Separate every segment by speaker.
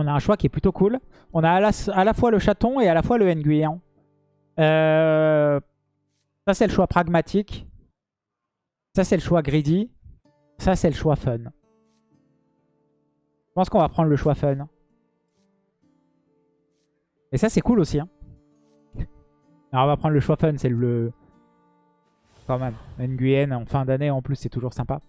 Speaker 1: On a un choix qui est plutôt cool. On a à la, fois le chaton et à la fois le Nguyen. Euh, ça, c'est le choix pragmatique. Ça, c'est le choix greedy. Ça, c'est le choix fun. Je pense qu'on va prendre le choix fun. Et ça, c'est cool aussi. Hein. Alors, on va prendre le choix fun. C'est le... Quand même. Nguyen en fin d'année, en plus, c'est toujours sympa.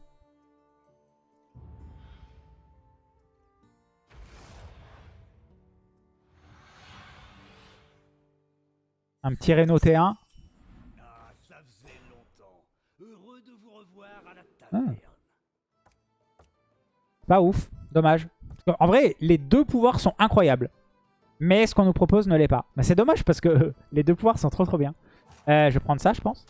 Speaker 1: Un petit Renault T1.
Speaker 2: Ah.
Speaker 1: Pas ouf. Dommage. En vrai, les deux pouvoirs sont incroyables. Mais ce qu'on nous propose ne l'est pas. Mais c'est dommage parce que les deux pouvoirs sont trop trop bien. Euh, je vais prendre ça, je pense.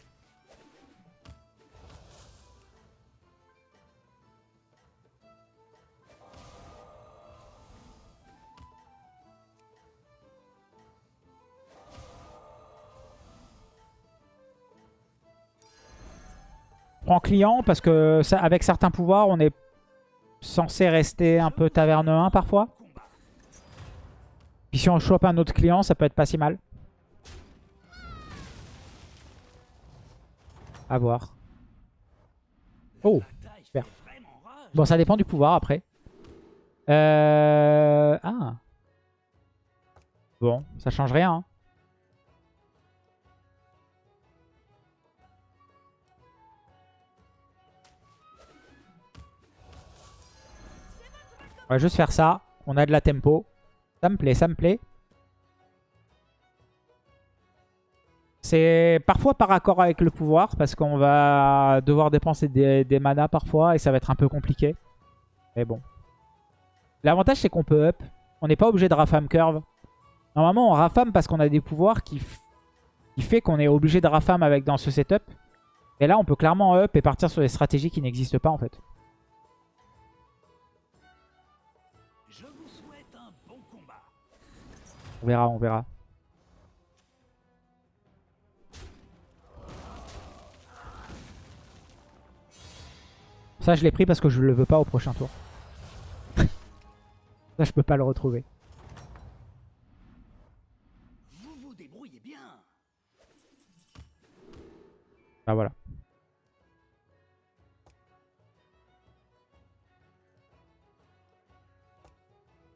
Speaker 1: Je prends client parce que avec certains pouvoirs, on est censé rester un peu taverne 1 parfois. Puis si on chope un autre client, ça peut être pas si mal. À voir. Oh, super. Bon, ça dépend du pouvoir après. Euh... Ah. Bon, ça change rien. hein. On va juste faire ça. On a de la tempo. Ça me plaît, ça me plaît. C'est parfois par accord avec le pouvoir parce qu'on va devoir dépenser des, manas parfois et ça va être un peu compliqué. Mais bon. L'avantage c'est qu'on peut up. On n'est pas obligé de rafam curve. Normalement on rafam parce qu'on a des pouvoirs qui, qui fait qu'on est obligé de rafam avec dans ce setup. Et là on peut clairement up et partir sur des stratégies qui n'existent pas en fait. On verra, on verra. Ça, je l'ai pris parce que je le veux pas au prochain tour. Ça, je peux pas le retrouver.
Speaker 2: Vous vous débrouillez bien.
Speaker 1: Ah, voilà.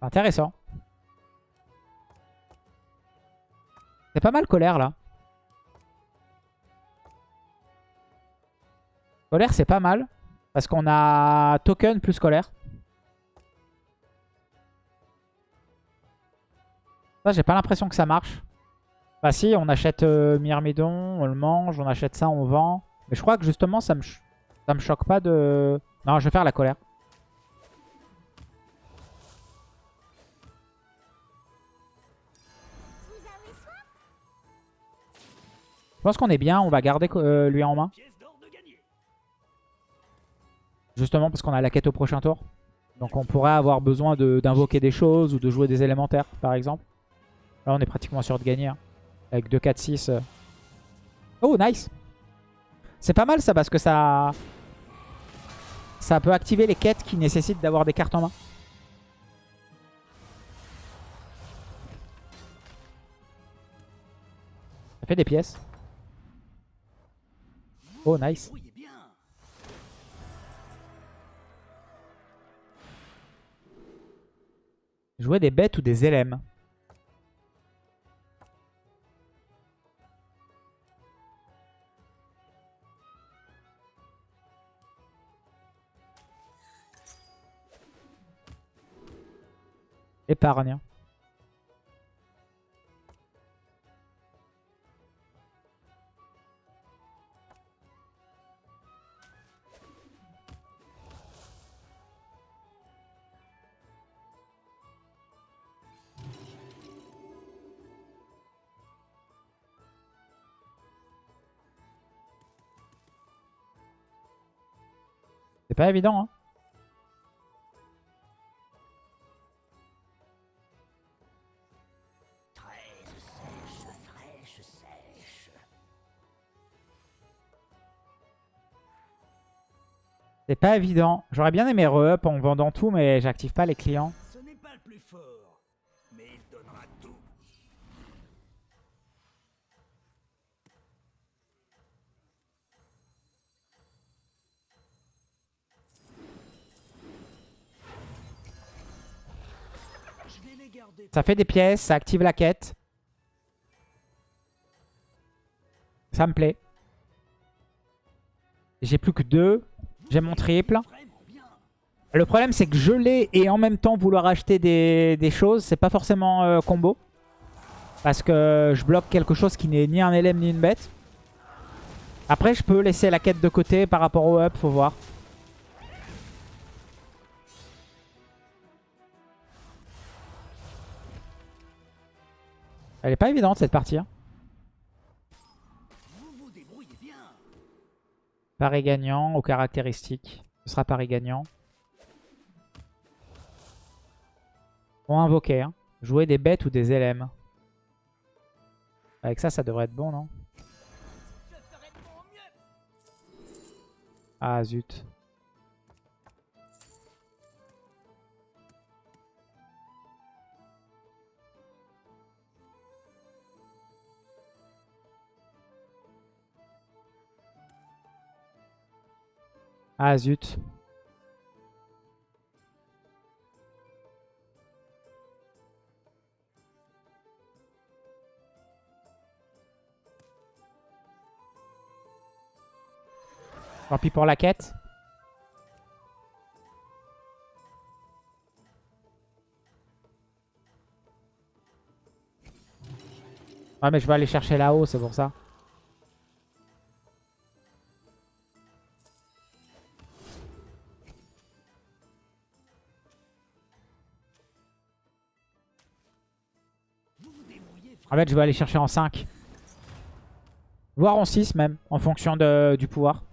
Speaker 1: Intéressant. C'est pas mal colère là. Colère c'est pas mal. Parce qu'on a token plus colère. Ça j'ai pas l'impression que ça marche. Bah si on achète euh, Myrmidon, on le mange, on achète ça, on vend. Mais je crois que justement ça me, ça me choque pas de... Non je vais faire la colère. Pense qu'on est bien, on va garder euh, lui en main. Justement parce qu'on a la quête au prochain tour. Donc on pourrait avoir besoin d'invoquer des choses ou de jouer des élémentaires par exemple. Là on est pratiquement sûr de gagner. hein. Avec 2, 4, 6. euh. Oh nice C'est pas mal ça parce que ça... Ça peut activer les quêtes qui nécessitent d'avoir des cartes en main. Ça fait des pièces. Oh nice. Jouer des bêtes ou des LM. Épargne. C'est pas évident, hein. C'est pas évident. J'aurais bien aimé re-up en vendant tout, mais j'active pas les clients. Ça fait des pièces, ça active la quête. Ça me plaît. J'ai plus que deux. J'ai mon triple. Le problème, c'est que l'ai et en même temps vouloir acheter des, des choses, c'est pas forcément euh, combo. Parce que je bloque quelque chose qui n'est ni un LM ni une bête. Après, je peux laisser la quête de côté par rapport au up, faut voir. Elle est pas évidente cette partie. hein. Gagnant aux caractéristiques. Ce sera pari gagnant. On invoquer. Hein. Jouer des bêtes ou des LM. Avec ça, ça devrait être bon, non? Ah, zut. Ah, zut. Tant pis pour la quête. Ouais mais je vais aller chercher là-haut, c'est pour ça. En fait, je vais aller chercher en 5. Voire en 6 même, en fonction de, du pouvoir.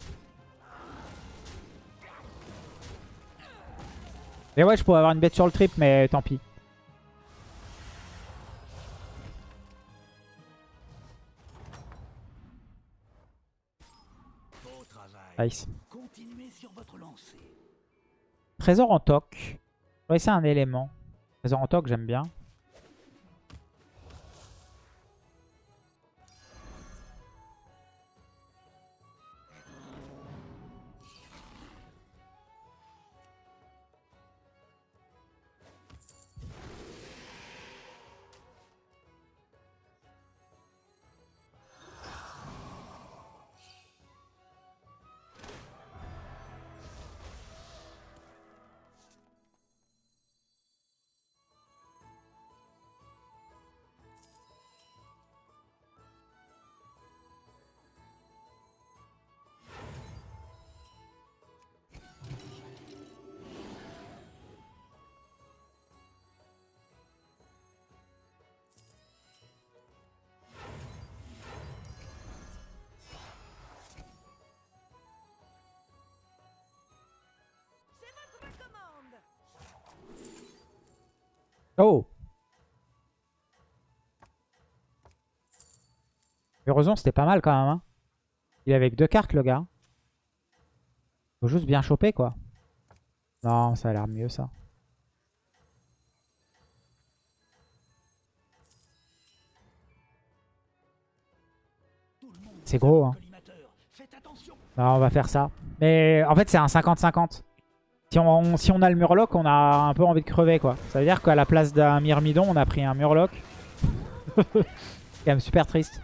Speaker 1: Et ouais, je pourrais avoir une bête sur le trip, mais tant pis. Nice. Trésor en toc. Ouais, c'est un élément. Trésor en toc, j'aime bien. Oh Heureusement, c'était pas mal quand même. hein. Il est avec deux cartes, le gars. Faut juste bien choper, quoi. Non, ça a l'air mieux, ça. C'est gros, hein. Non, on va faire ça. Mais en fait, c'est un 50-50. Si on, si on a le murloc, on a un peu envie de crever, quoi. Ça veut dire qu'à la place d'un myrmidon, on a pris un murloc. c'est quand même super triste.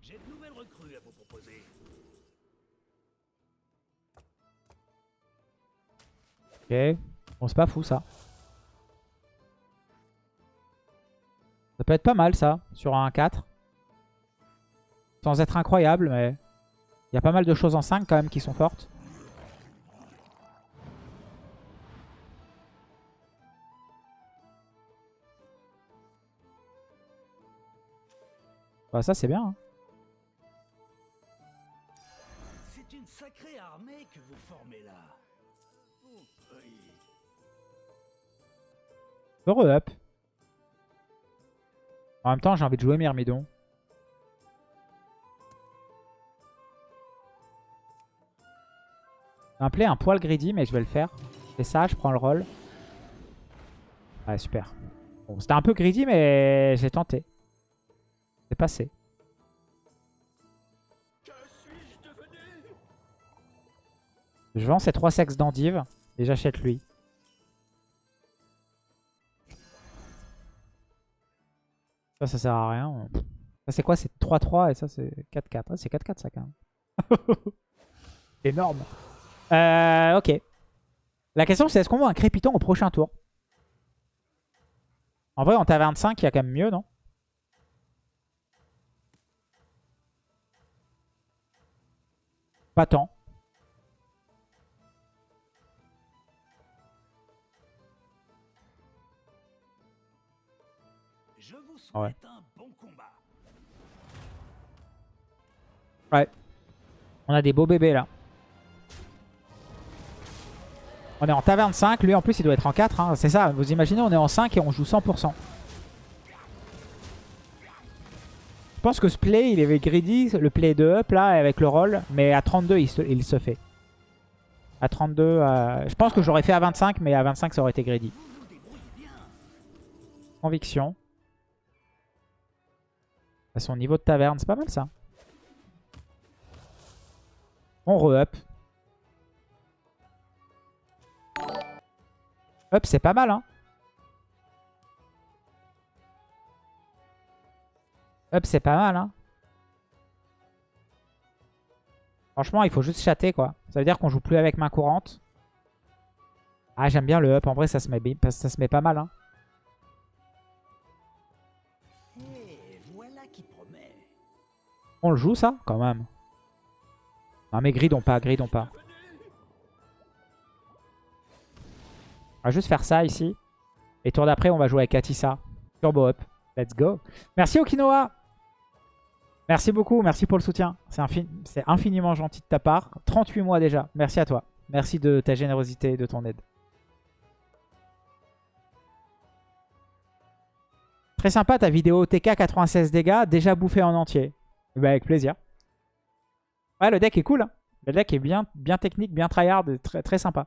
Speaker 2: J'ai de nouvelles recrues à vous proposer.
Speaker 1: Ok. Bon, c'est pas fou, ça. Peut être pas mal, ça, sur un 4. Sans être incroyable, mais... Il y a pas mal de choses en 5, quand même, qui sont fortes. Bah, ça, c'est bien. hein.
Speaker 2: C'est une sacrée armée que vous formez là. Oh, oui.
Speaker 1: Heureux up. En même temps, j'ai envie de jouer Myrmidon. Un play un poil greedy, mais je vais le faire. C'est ça, je prends le rôle. Ouais, super. Bon, c'était un peu greedy, mais j'ai tenté. C'est passé. Je vends ces trois sexes d'endive et j'achète lui. Ça, ça sert à rien. Ça, c'est quoi? C'est 3-3 et ça, c'est 4-4. Ah, c'est 4-4, ça, quand même. Énorme. Euh, ok. La question, c'est est-ce qu'on voit un crépitant au prochain tour? En vrai, en taverne 5, il y a quand même mieux, non? Pas tant.
Speaker 2: Je vous souhaite
Speaker 1: ouais.
Speaker 2: un bon combat.
Speaker 1: Ouais. On a des beaux bébés là. On est en taverne 5. Lui en plus il doit être en 4. hein. C'est ça. Vous imaginez on est en 5 et on joue 100%. Je pense que ce play il est greedy. Le play de up là avec le roll. Mais à 32 il se, il se fait. À 32. euh, Je pense que j'aurais fait à 25. Mais à 25 ça aurait été greedy. Conviction. À son niveau de taverne. C'est pas mal ça. On re-up. Up, c'est pas mal, hein. Up, c'est pas mal, hein. Franchement, il faut juste chatter, quoi. Ça veut dire qu'on joue plus avec main courante. Ah, j'aime bien le up. En vrai, ça se met, ça se met pas mal, hein. On le joue, ça, quand même. Non, mais gridons pas, gridons pas. On va juste faire ça ici. Et tour d'après, on va jouer avec Katissa. Turbo up. Let's go. Merci Okinoa. Merci beaucoup. Merci pour le soutien. C'est infiniment gentil de ta part. 38 mois déjà. Merci à toi. Merci de ta générosité et de ton aide. Très sympa ta vidéo TK 96 dégâts. Déjà bouffé en entier. Bah, avec plaisir. Ouais, le deck est cool. hein. Le deck est bien, bien technique, bien tryhard, très, très sympa.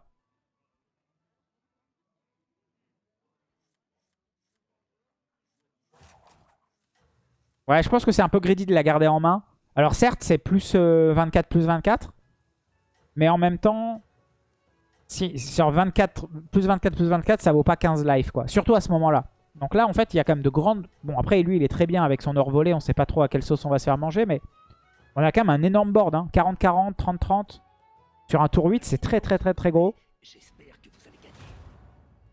Speaker 1: Ouais, je pense que c'est un peu greedy de la garder en main. Alors certes, c'est plus euh, 24, plus 24. Mais en même temps, si, sur 24, plus 24, plus 24, ça vaut pas 15 life, quoi. Surtout à ce moment-là. Donc là, en fait, il y a quand même de grandes... Bon, après, lui, il est très bien avec son heure volée. On sait pas trop à quelle sauce on va se faire manger, mais... On a quand même un énorme board, hein. 40-40, 30-30. Sur un tour 8, c'est très très très très gros.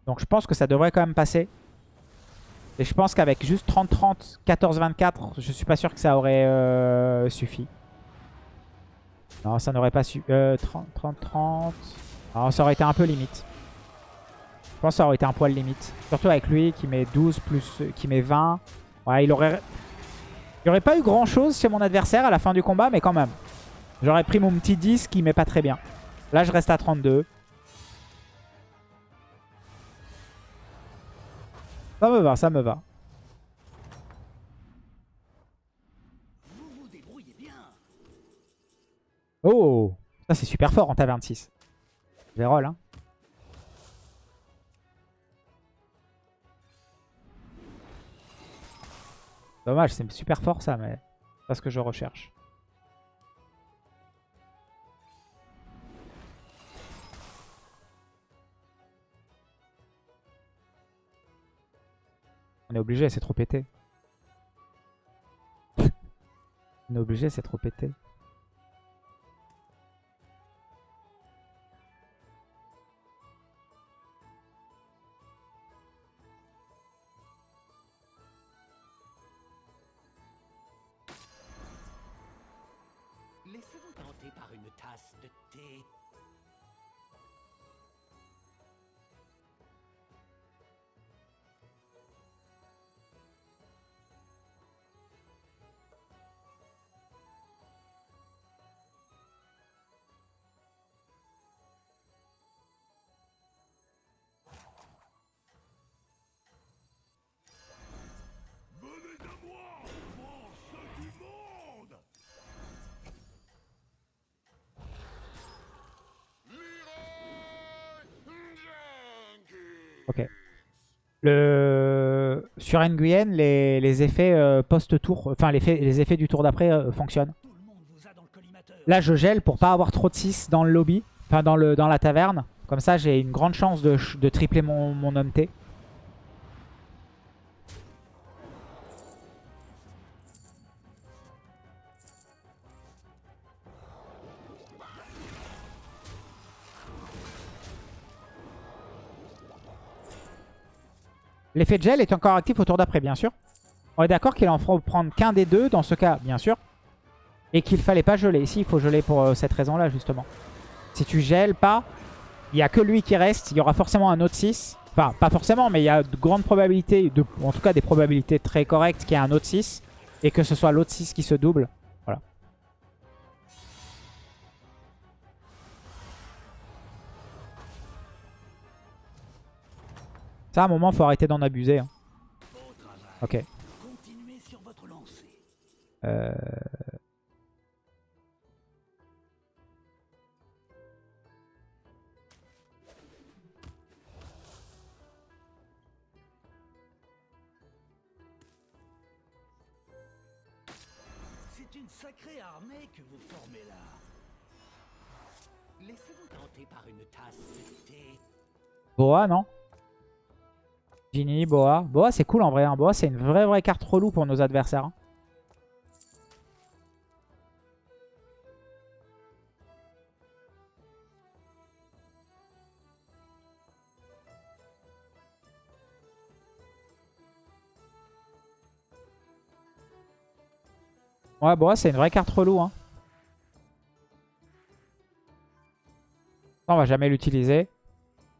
Speaker 1: Donc je pense que ça devrait quand même passer. Et je pense qu'avec juste 30-30, 14-24, je suis pas sûr que ça aurait euh, suffi. Non, ça n'aurait pas su... Euh, 30-30... Non, ça aurait été un peu limite. Je pense que ça aurait été un poil limite. Surtout avec lui qui met 12 plus... qui met 20. Ouais, il aurait... Il n'y aurait pas eu grand chose chez mon adversaire à la fin du combat, mais quand même. J'aurais pris mon petit 10 qui met pas très bien. Là, je reste à 32. Ça me va, ça me va. Oh Ça, c'est super fort en taverne 6. Je roll, hein. Dommage, c'est super fort ça, mais c'est pas ce que je recherche. On est obligé, c'est trop pété. On est obligé, c'est trop pété.
Speaker 2: Laissez-vous tenter par une tasse de thé.
Speaker 1: Le... Sur Nguyen, les, les effets euh, post-tour, enfin les, effets du tour d'après euh, fonctionnent. Là, je gèle pour pas avoir trop de 6 dans le lobby. Enfin, dans, le, dans la taverne. Comme ça, j'ai une grande chance de, de tripler mon, mon homme T. L'effet gel est encore actif au tour d'après, bien sûr. On est d'accord qu'il en faut prendre qu'un des deux, dans ce cas, bien sûr. Et qu'il fallait pas geler. Ici, il faut geler pour euh, cette raison-là, justement. Si tu gèles pas, il n'y a que lui qui reste. Il y aura forcément un autre 6. Enfin, pas forcément, mais il y a de grandes probabilités, en tout cas des probabilités très correctes qu'il y ait un autre 6. Et que ce soit l'autre 6 qui se double. Ça, à un moment, faut arrêter d'en abuser. hein. Ok.
Speaker 2: Continuez sur votre lancée.
Speaker 1: Euh...
Speaker 2: C'est une sacrée armée que vous formez là.
Speaker 3: Laissez-vous tenter par une tasse de thé.
Speaker 1: Boa, non? Boa. Boa, c'est cool en vrai. hein. Boa, c'est une vraie, vraie carte relou pour nos adversaires. hein. Ouais, Boa, c'est une vraie carte relou. Hein. On va jamais l'utiliser.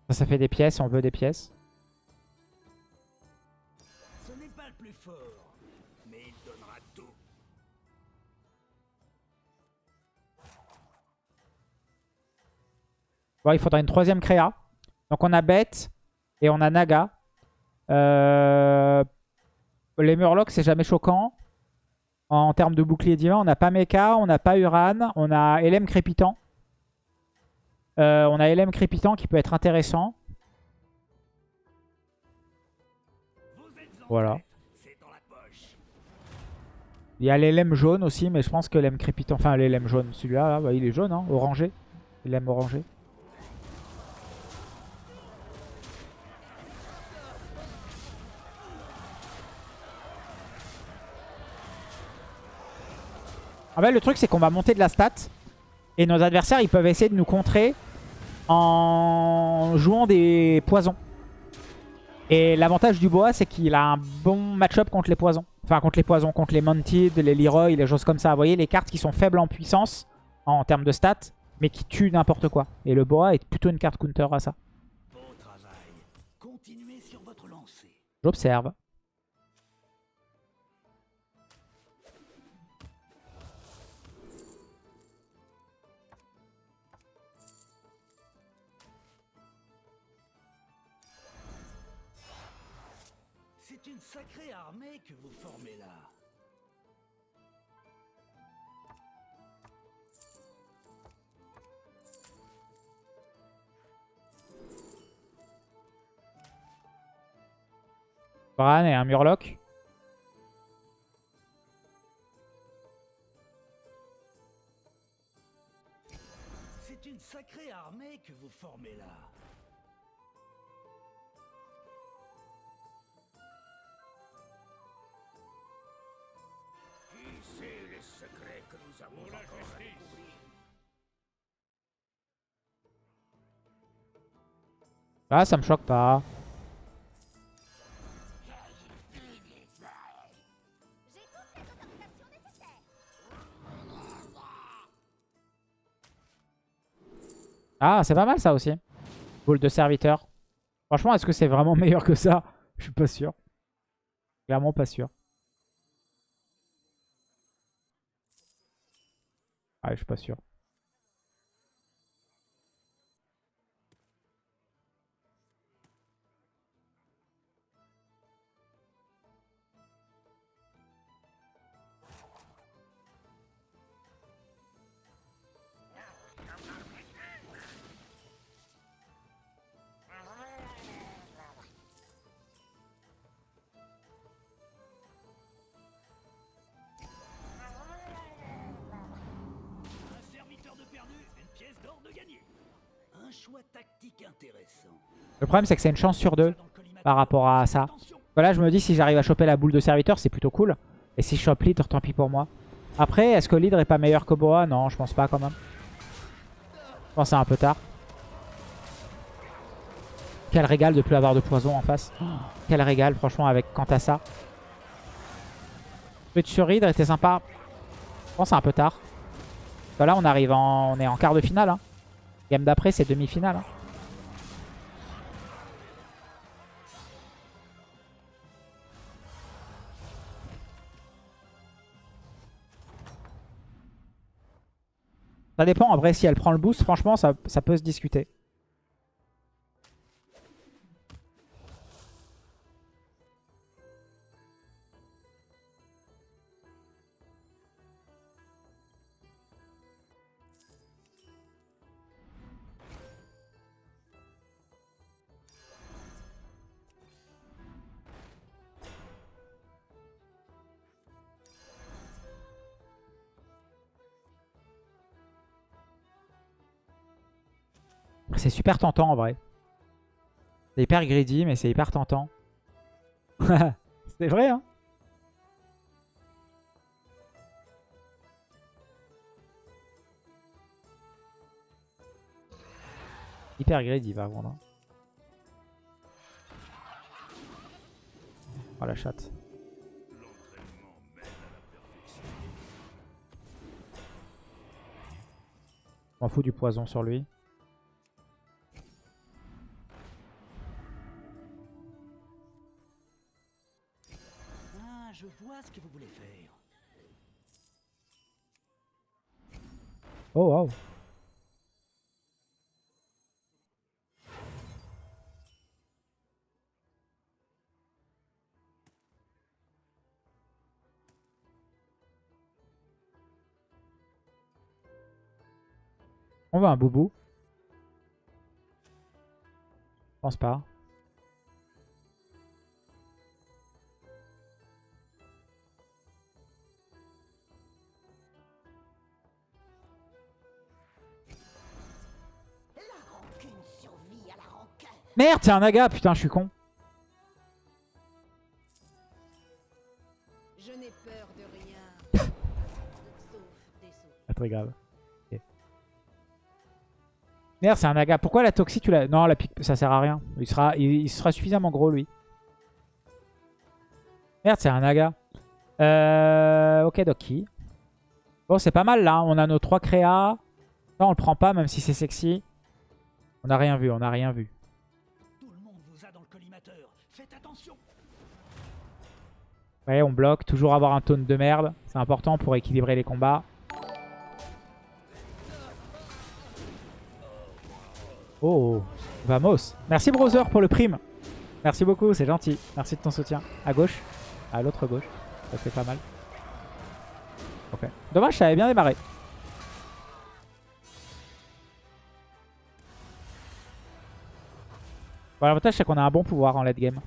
Speaker 1: Ça, ça fait des pièces, on veut des pièces.
Speaker 2: Il
Speaker 1: faudra une troisième créa. Donc on a Bête et on a Naga. Euh, Les Murlocs, c'est jamais choquant. En termes de bouclier divin, on n'a pas Mecha, on n'a pas Uran, on a Elem Crépitant. Euh, on a Elem Crépitant qui peut être intéressant. Voilà. Il y a l'Elem jaune aussi, mais je pense que l'Elem Crépitant... Enfin, l'Elem jaune, celui-là, là, bah, il est jaune, hein, orangé. Elem orangé. En fait, le truc, c'est qu'on va monter de la stat. Et nos adversaires, ils peuvent essayer de nous contrer en jouant des poisons. Et l'avantage du boa, c'est qu'il a un bon match-up contre les poisons. Enfin, contre les poisons, contre les Mounted, les Leroy, les choses comme ça. Vous voyez, les cartes qui sont faibles en puissance, en termes de stats, mais qui tuent n'importe quoi. Et le boa est plutôt une carte counter à ça.
Speaker 2: Beau travail. Continuez sur votre lancée.
Speaker 1: J'observe.
Speaker 2: C'est une sacrée armée que vous formez là.
Speaker 1: Bran et un Murloc? Ah, ça me choque pas. Ah, c'est pas mal ça aussi. Boule de serviteur. Franchement, est-ce que c'est vraiment meilleur que ça? Je suis pas sûr. Clairement pas sûr. Ah, je suis pas sûr. Le problème, c'est que c'est une chance sur deux par rapport à ça. Voilà, je me dis, si j'arrive à choper la boule de serviteur, c'est plutôt cool. Et si je chope l'hydre, tant pis pour moi. Après, est-ce que l'hydre est pas meilleur que Boa? Non, je pense pas quand même. Je pense c'est un peu tard. Quel régal de plus avoir de poison en face. Quel régal, franchement, avec quant à ça. Switch sur hydre était sympa. Je pense c'est un peu tard. Voilà, on arrive en... On est en quart de finale. Hein. Game d'après, c'est demi-finale. hein. Ça dépend. En vrai, si elle prend le boost, franchement, ça, ça peut se discuter. C'est super tentant en vrai. C'est hyper greedy, mais c'est hyper tentant. c'est vrai, hein Hyper greedy, va vendre. Oh la chatte. M'en fous du poison sur lui. On veut un boubou. Je pense pas. Merde, c'est un naga, putain, je suis con.
Speaker 4: Je n'ai peur de rien. Sauf des.
Speaker 1: Pas très grave. Merde, c'est un naga. Pourquoi la toxie, tu l'as... Non, la pique, ça sert à rien. Il sera, il, il sera suffisamment gros, lui. Merde, c'est un naga. Euh... Ok, Doki. Bon, c'est pas mal, là. On a nos trois créas. Ça, on le prend pas, même si c'est sexy. On a rien vu, on a rien vu.
Speaker 2: Tout le monde vous a dans le collimateur. Faites attention.
Speaker 1: Ouais, on bloque. Toujours avoir un taunt de merde. C'est important pour équilibrer les combats. Oh, vamos. Merci Browser pour le prime. Merci beaucoup, c'est gentil. Merci de ton soutien. À gauche. À l'autre gauche. Ça fait pas mal. Ok. Dommage, ça avait bien démarré. Bon, L'avantage, c'est qu'on a un bon pouvoir en late game.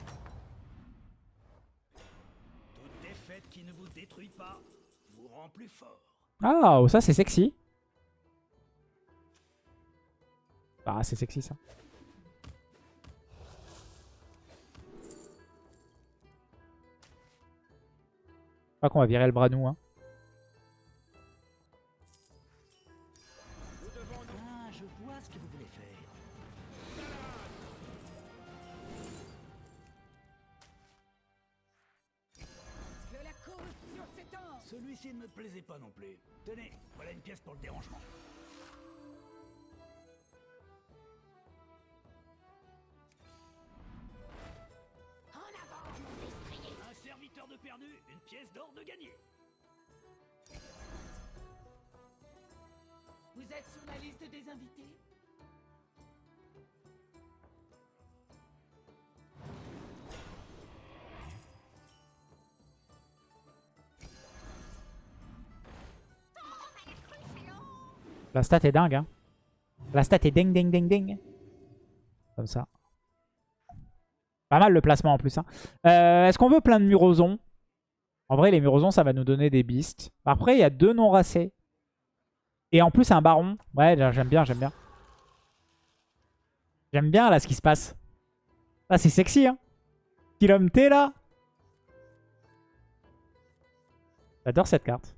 Speaker 1: Ah, oh, ça c'est sexy. Ah, c'est sexy ça. Crois qu'on va virer le bras nous. Hein.
Speaker 2: Je vois ce que vous voulez faire.
Speaker 4: Que la corruption s'étende
Speaker 2: Celui-ci ne me plaisait pas non plus. Tenez, voilà une pièce pour le dérangement. Perdu, une pièce d'or de gagné.
Speaker 4: Vous êtes sur la liste des invités?
Speaker 1: La stat est dingue. Hein. La stat est ding ding ding ding. Comme ça. Pas mal le placement en plus. Hein. Euh, Est-ce qu'on veut plein de murosons En vrai, les murosons, ça va nous donner des beasts. Après, il y a deux non racés. Et en plus, un baron. Ouais, j'aime bien, j'aime bien. J'aime bien là ce qui se passe. Là, c'est sexy, hein. Kilom T là. J'adore cette carte.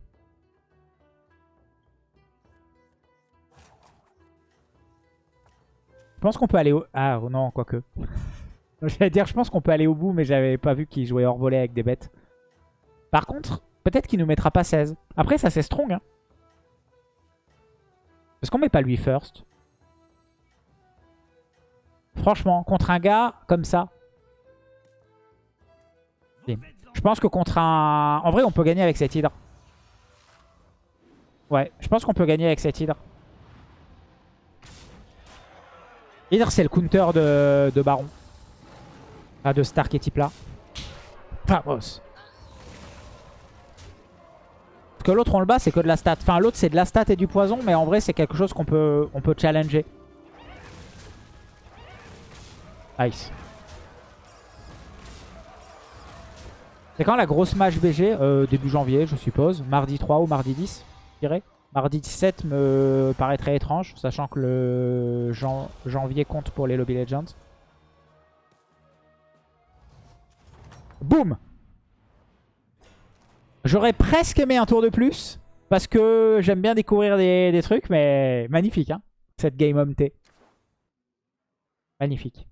Speaker 1: Je pense qu'on peut aller au... Ah non, quoique. J'allais dire, je pense qu'on peut aller au bout, mais j'avais pas vu qu'il jouait hors volet avec des bêtes. Par contre, peut-être qu'il nous mettra pas 16. Après, ça c'est strong. Hein. Est-ce qu'on met pas lui first? Franchement, contre un gars comme ça. Je pense que contre un... En vrai, on peut gagner avec cette hydre. Ouais, je pense qu'on peut gagner avec cette hydre. Hydre, c'est le counter de, Baron. Ah, de Stark et type là. Vamos. Que l'autre, on le bat, c'est que de la stat. Enfin, l'autre, c'est de la stat et du poison, mais en vrai, c'est quelque chose qu'on peut, on peut challenger. Nice. C'est quand la grosse match BG euh, Début janvier, je suppose? Mardi 3 ou mardi 10, je dirais. Mardi 17 me paraîtrait étrange, sachant que le janvier compte pour les Lobby Legends. Boum J'aurais presque aimé un tour de plus, parce que j'aime bien découvrir des, trucs, mais magnifique, hein, cette Game Home. Magnifique.